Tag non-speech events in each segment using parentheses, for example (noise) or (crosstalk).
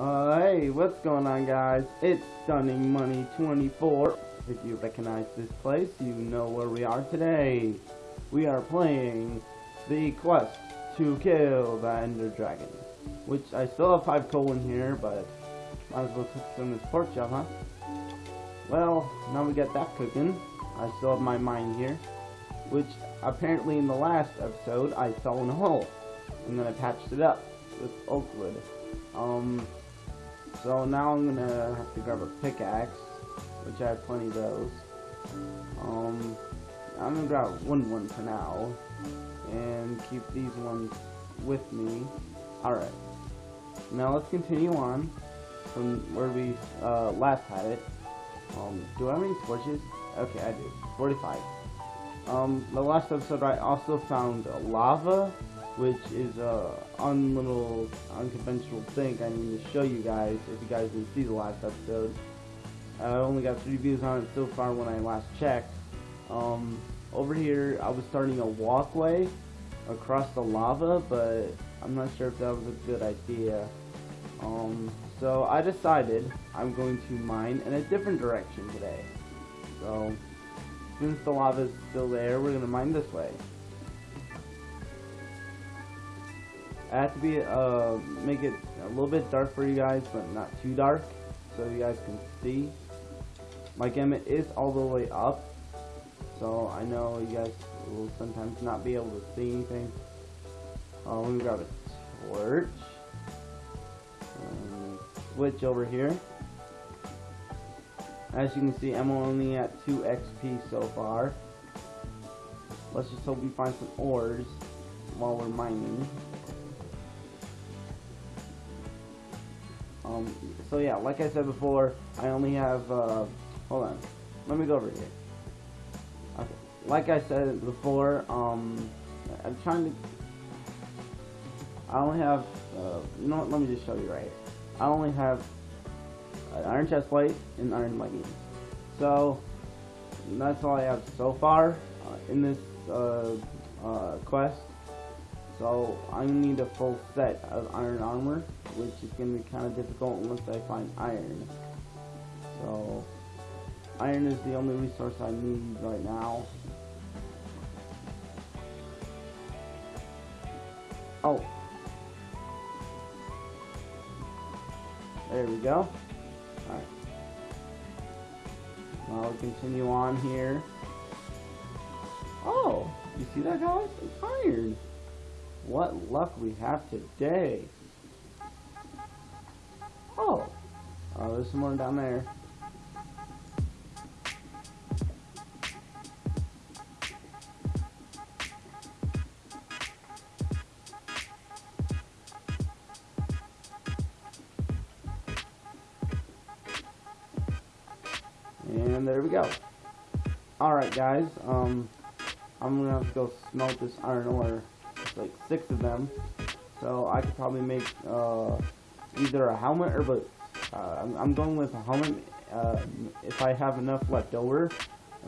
Uh, hey, what's going on guys? It's Stunning Money 24. If you recognize this place, you know where we are today. We are playing the quest to kill the Ender Dragon. Which I still have 5 coal in here, but might as well cook some this pork chop, huh? Well, now we got that cooking. I still have my mine here. Which apparently in the last episode I fell in a hole. And then I patched it up with oak wood. Um, so now I'm gonna have to grab a pickaxe, which I have plenty of those. Um, I'm gonna grab one one for now, and keep these ones with me. Alright, now let's continue on from where we uh, last had it. Um, do I have any torches? Okay, I do. 45. Um, the last episode I also found lava which is a unlittle, unconventional thing I need to show you guys if you guys didn't see the last episode. I only got three views on it so far when I last checked. Um, over here, I was starting a walkway across the lava, but I'm not sure if that was a good idea. Um, so I decided I'm going to mine in a different direction today. So, since the lava is still there, we're going to mine this way. I have to be uh, make it a little bit dark for you guys, but not too dark, so you guys can see. My gamma is all the way up, so I know you guys will sometimes not be able to see anything. Uh, let me grab a torch. switch over here. As you can see, I'm only at 2 XP so far. Let's just hope we find some ores while we're mining. Um, so yeah, like I said before, I only have, uh, hold on, let me go over here. Okay. Like I said before, um, I'm trying to, I only have, uh, you know what, let me just show you right here. I only have an iron chest plate and iron leggings. So, that's all I have so far uh, in this uh, uh, quest. So I need a full set of iron armor, which is going to be kind of difficult unless I find iron. So iron is the only resource I need right now. Oh. There we go. Alright. Now we'll continue on here. Oh, you see that guys? It's iron. What luck we have today. Oh. Oh, there's some more down there. And there we go. Alright guys, um, I'm gonna have to go smelt this iron ore like six of them. So I could probably make uh, either a helmet or boots. Uh, I'm, I'm, going with a helmet. Uh, if I have enough left over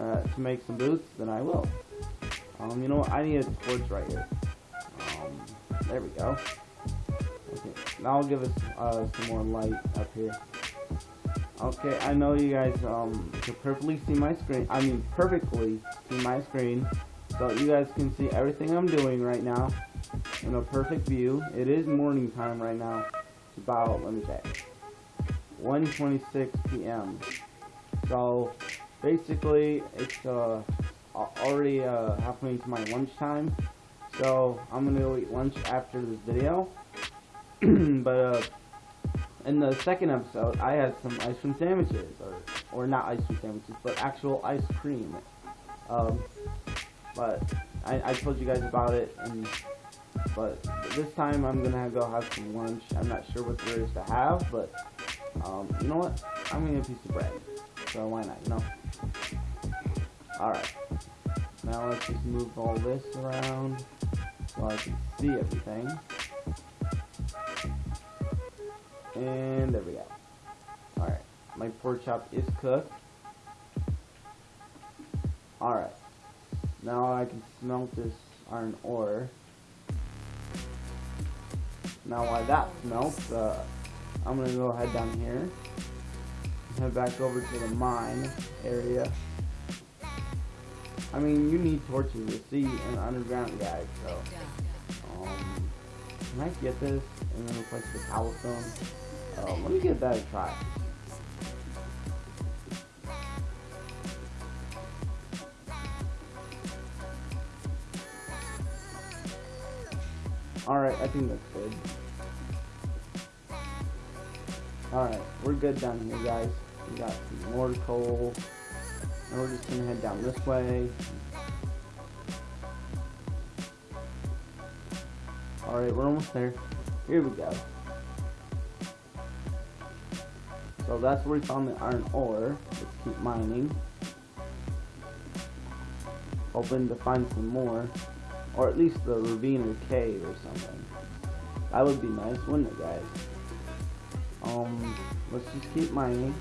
uh, to make some boots, then I will. Um, you know what? I need a torch right here. Um, there we go. Okay, now I'll give us uh, some more light up here. Okay, I know you guys um, can perfectly see my screen. I mean, perfectly see my screen. So you guys can see everything I'm doing right now in a perfect view. It is morning time right now. It's about, let me check, 1.26 p.m. So basically it's uh, already uh, halfway into my lunchtime. So I'm going to go eat lunch after this video. (clears throat) but uh, in the second episode, I had some ice cream sandwiches, or or not ice cream sandwiches, but actual ice cream. Um, but I, I told you guys about it, and but this time I'm gonna go have some lunch. I'm not sure what there is to have, but um, you know what? I'm gonna get a piece of bread, so why not? You know. All right. Now let's just move all this around so I can see everything. And there we go. Alright, my pork chop is cooked. Alright. Now I can smelt this iron ore. Now while that smelts, uh, I'm gonna go head down here. Head back over to the mine area. I mean, you need torches to see an underground guy, so. Um, can I get this and then replace the cobblestone? Uh, let me give that a try. Alright, I think that's good. Alright, we're good down here, guys. We got some more coal. And we're just gonna head down this way. Alright, we're almost there. Here we go. So that's where we found the iron ore. Let's keep mining. Hoping to find some more. Or at least the ravine or cave or something. That would be nice, wouldn't it, guys? Um, let's just keep mining.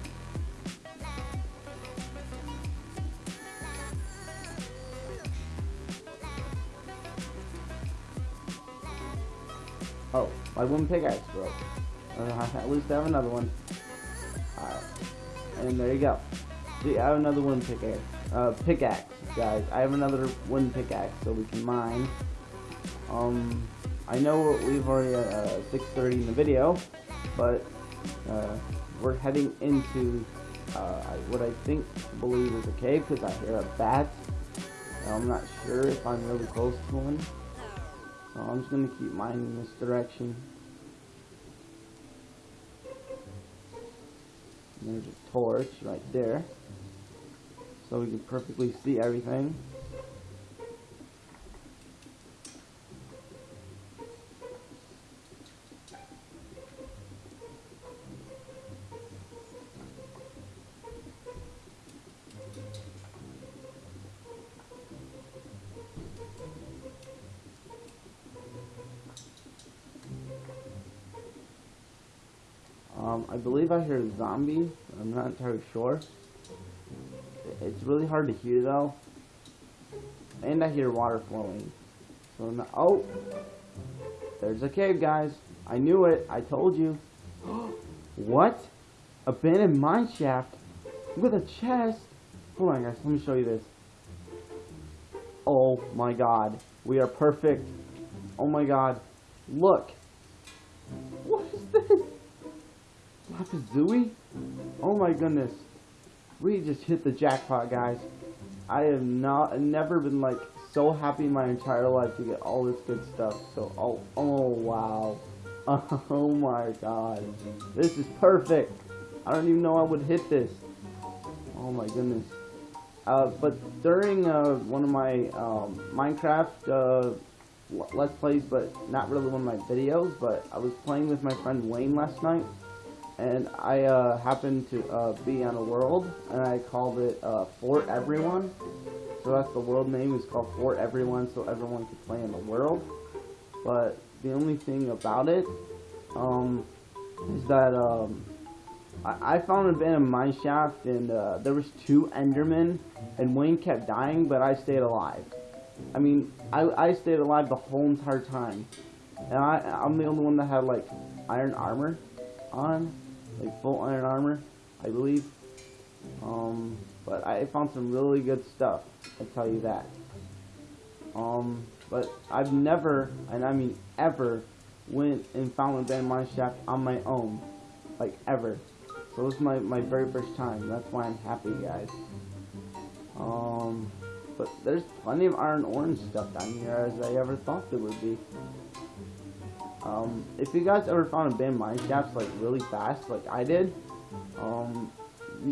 Oh, my wooden pickaxe broke. Uh, (laughs) at least I have another one. Alright. And there you go. See, I have another wooden pickaxe. Uh, pickaxe, guys. I have another wooden pickaxe so we can mine. Um, I know we've already at uh, 6.30 in the video, but uh, we're heading into uh, what I think, believe is a cave because I hear a bat. I'm not sure if I'm really close to one. So I'm just going to keep mining this direction. And there's a torch right there. So we can perfectly see everything. Um, I believe I hear a zombie. I'm not entirely sure. It's really hard to hear though. And I hear water flowing. So now, oh, there's a cave, guys. I knew it. I told you. (gasps) what? Abandoned mine shaft with a chest. Hold on, guys. Let me show you this. Oh my God, we are perfect. Oh my God, look. What is this? Lapis Lazuli? Oh my goodness. We just hit the jackpot, guys. I have not never been like so happy in my entire life to get all this good stuff. So oh oh wow. (laughs) Oh my god. This is perfect. I don't even know I would hit this. Oh my goodness. Uh, but during uh, one of my um, Minecraft uh, Let's Plays, but not really one of my videos, but I was playing with my friend Wayne last night, and I uh, happened to uh, be on a world, and I called it uh, Fort Everyone. So that's the world name. It's called Fort Everyone, so everyone could play in the world. But the only thing about it um, is that um, I, I, found an abandoned mine shaft, and uh, there was two Endermen, and Wayne kept dying, but I stayed alive. I mean, I, I stayed alive the whole entire time. And I, I'm the only one that had, like, iron armor on like full iron armor, I believe. Um, but I found some really good stuff. I tell you that. Um, but I've never, and I mean ever, went and found a band mine shaft on my own, like ever. So this is my my very first time. That's why I'm happy, guys. Um, but there's plenty of iron orange stuff down here as I ever thought there would be. Um, if you guys ever found a band mine shafts like really fast, like I did, um,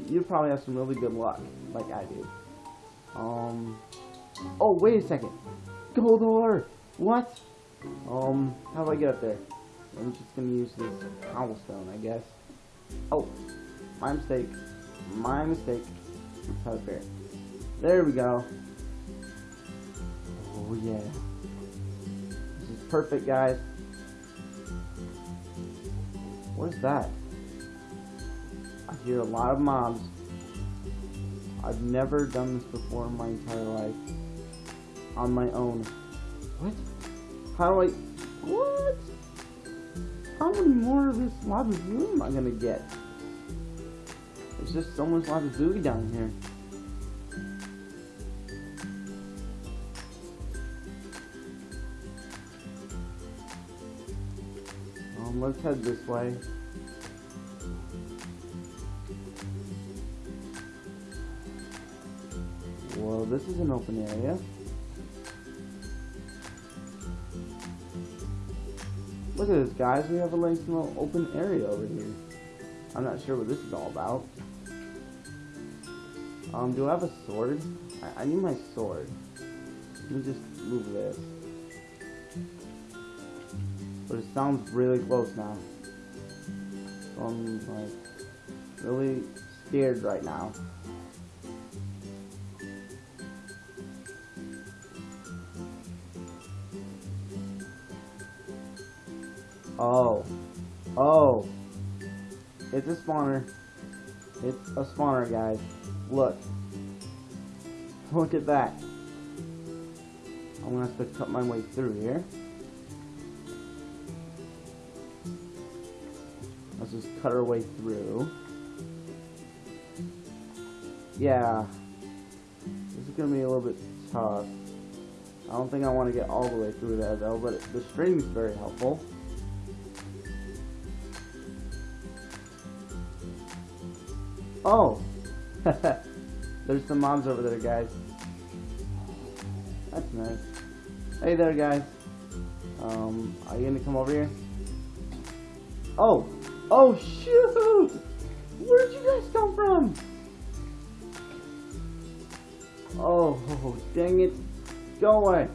you, probably have some really good luck, like I did. Um, oh wait a second, gold ore. What? Um, how do I get up there? I'm just gonna use this cobblestone, I guess. Oh, my mistake. My mistake. Let's there. There we go. Oh yeah. This is perfect, guys. What is that? I hear a lot of mobs. I've never done this before in my entire life. On my own. What? How do I... What? how many more of this lava zoo am I gonna get? There's just so much lava zoo down here. Um, let's head this way. Well, this is an open area. Look at this, guys. We have a nice little open area over here. I'm not sure what this is all about. Um, do I have a sword? I, I need my sword. Let me just move this. But it sounds really close now. So I'm like really scared right now. Oh. Oh. It's a spawner. It's a spawner, guys. Look. Look at that. I'm gonna have to cut my way through here. Let's just cut our way through. Yeah. This is gonna be a little bit tough. I don't think I want to get all the way through there though, but the string is very helpful. Oh! (laughs) There's some mobs over there, guys. That's nice. Hey there, guys. Um, are you gonna come over here? Oh! Oh, shoot! Where'd you guys come from? Oh, dang it. Go away.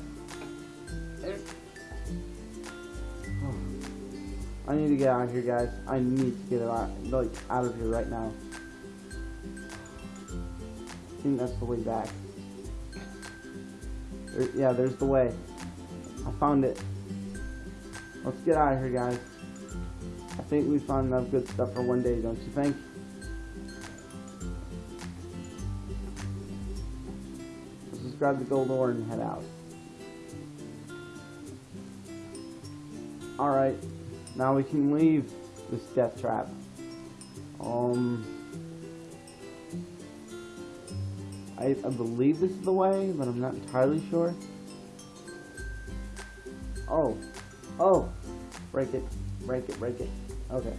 Oh. I need to get out of here, guys. I need to get out, like, out of here right now I think that's the way back. There, yeah, there's the way. I found it. Let's get out of here, guys. I think we found enough good stuff for one day, don't you think? Let's just grab the gold ore and head out. Alright, now we can leave this death trap. Um... I, I believe this is the way, but I'm not entirely sure. Oh. Oh. Break it. Break it. Break it. Okay.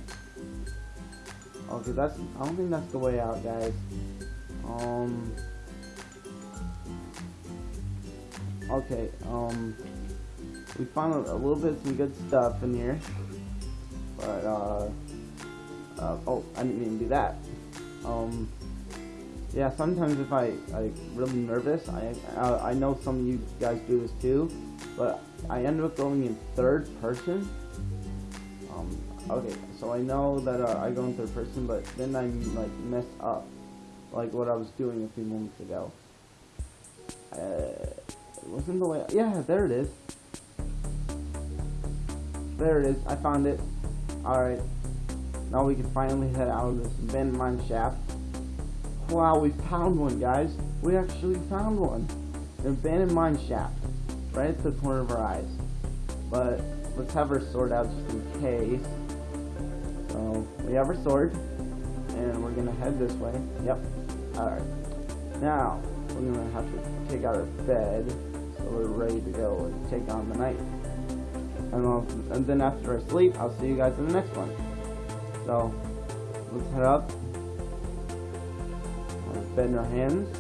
Okay, that's... I don't think that's the way out, guys. Um... Okay, um... We found a, a little bit some good stuff in here. But, uh... uh oh, I didn't even do that. Um yeah, sometimes if I like really nervous, I I know some of you guys do this too, but I end up going in third person. Um, okay, so I know that uh, I go in third person, but then I like mess up, like what I was doing a few moments ago. Uh, it wasn't the way. Yeah, there it is. There it is. I found it. All right. Now we can finally head out of this abandoned mine shaft. Wow, we found one, guys. We actually found one. An abandoned mine shaft. Right at the corner of our eyes. But, let's have our sword out just in case. We have our sword. And we're gonna head this way. Yep. Alright. Now, we're gonna have to take out our bed. So we're ready to go and take on the night. And, I'll, and then after I sleep, I'll see you guys in the next one. So, let's head up bed in our hands.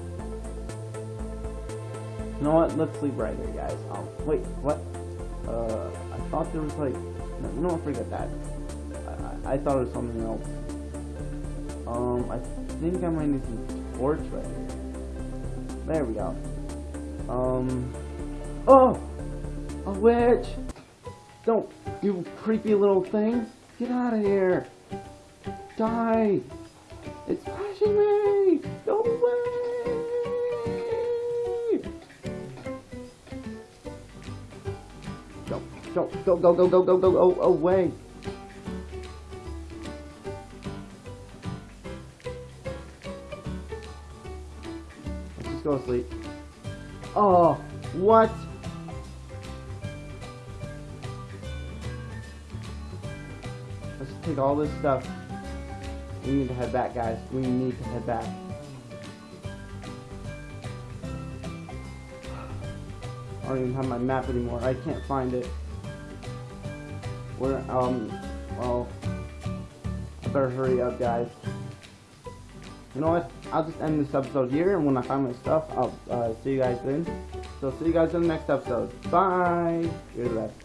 You know what? Let's sleep right here, guys. Um, wait, what? Uh, I thought there was like, no, what? Forget that. I, thought it was something else. Um, I think I might need some torch right here. There we go. Um, oh, a witch! Don't, you creepy little thing! Get out of here! Die! It's flashing me! Go away! Go, go, go, go, go, go, go, go, go, away! Go to sleep. Oh, what? Let's take all this stuff. We need to head back, guys. We need to head back. I don't even have my map anymore. I can't find it. Where, um, well, I better hurry up, guys. You know what? I'll just end this episode here, and when I find my stuff, I'll uh, see you guys then. So see you guys in the next episode. Bye. The best.